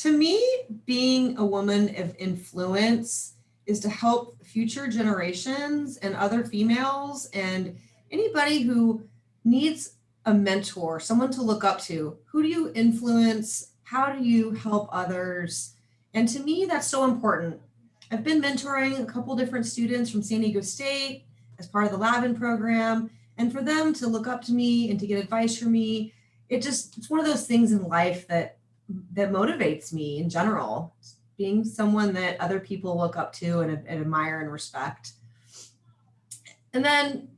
to me, being a woman of influence is to help future generations and other females and anybody who needs a mentor, someone to look up to. Who do you influence? How do you help others? And to me, that's so important. I've been mentoring a couple different students from San Diego State as part of the Lavin program. And for them to look up to me and to get advice from me, it just, it's one of those things in life that, that motivates me in general, being someone that other people look up to and, and admire and respect. And then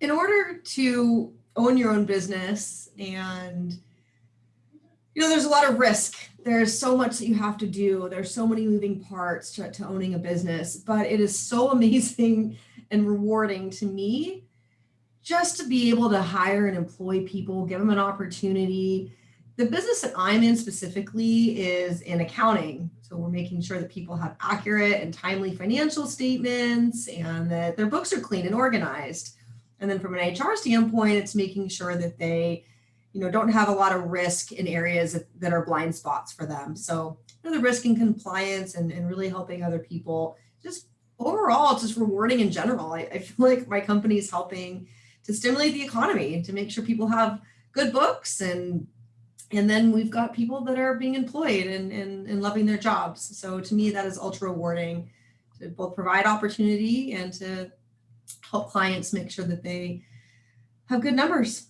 in order to own your own business and you know, there's a lot of risk. There's so much that you have to do. There's so many moving parts to, to owning a business, but it is so amazing and rewarding to me just to be able to hire and employ people, give them an opportunity. The business that I'm in specifically is in accounting. So we're making sure that people have accurate and timely financial statements and that their books are clean and organized. And then from an HR standpoint, it's making sure that they, you know, don't have a lot of risk in areas that are blind spots for them. So you know, the risk and compliance and, and really helping other people, just overall, it's just rewarding in general. I, I feel like my company is helping to stimulate the economy, to make sure people have good books and and then we've got people that are being employed and, and, and loving their jobs. So to me, that is ultra rewarding to both provide opportunity and to help clients make sure that they have good numbers.